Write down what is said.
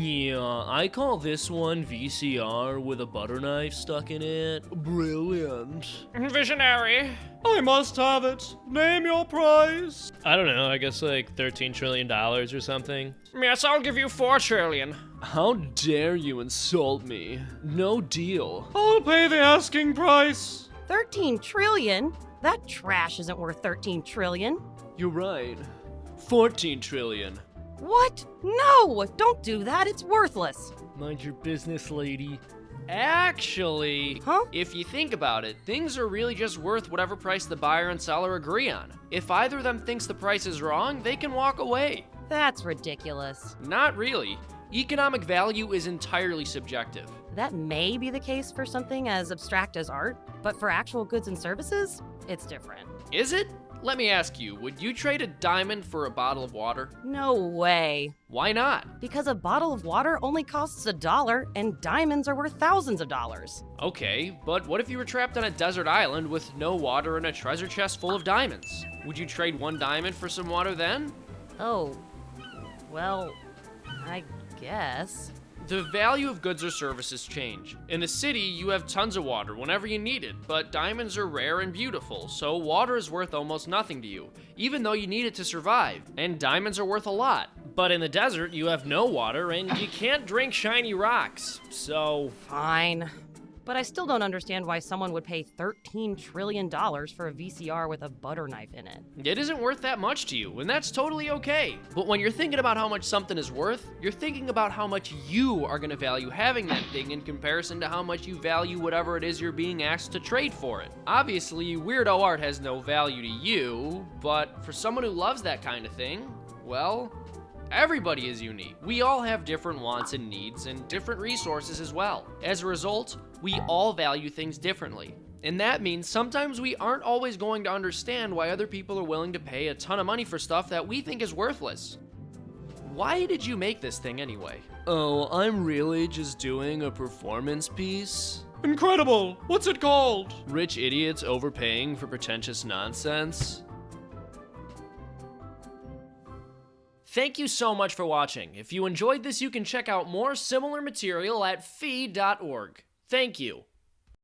Yeah, I call this one VCR with a butter knife stuck in it. Brilliant. Visionary. I must have it. Name your price. I don't know, I guess like $13 trillion or something. Yes, I'll give you four trillion. How dare you insult me? No deal. I'll pay the asking price. 13 trillion? That trash isn't worth 13 trillion. You're right. 14 trillion. What? No! Don't do that. It's worthless. Mind your business, lady. Actually, Huh? If you think about it, things are really just worth whatever price the buyer and seller agree on. If either of them thinks the price is wrong, they can walk away. That's ridiculous. Not really. Economic value is entirely subjective. That may be the case for something as abstract as art, but for actual goods and services, it's different. Is it? Let me ask you, would you trade a diamond for a bottle of water? No way. Why not? Because a bottle of water only costs a dollar and diamonds are worth thousands of dollars. Okay, but what if you were trapped on a desert island with no water and a treasure chest full of diamonds? Would you trade one diamond for some water then? Oh, well, I guess. The value of goods or services change. In the city, you have tons of water whenever you need it, but diamonds are rare and beautiful, so water is worth almost nothing to you, even though you need it to survive, and diamonds are worth a lot. but in the desert, you have no water and you can't drink shiny rocks. So, Fine. But I still don't understand why someone would pay $13 trillion for a VCR with a butter knife in it. It isn't worth that much to you, and that's totally okay. But when you're thinking about how much something is worth, you're thinking about how much you are going to value having that thing in comparison to how much you value whatever it is you're being asked to trade for it. Obviously, weirdo art has no value to you, but for someone who loves that kind of thing, well, Everybody is unique. We all have different wants and needs and different resources as well. As a result, we all value things differently. And that means sometimes we aren't always going to understand why other people are willing to pay a ton of money for stuff that we think is worthless. Why did you make this thing anyway? oh, I'm really just doing a performance piece? Incredible. What's it called? Rich idiots overpaying for pretentious nonsense? Thank you so much for watching. If you enjoyed this, you can check out more similar material at fee.org. Thank you.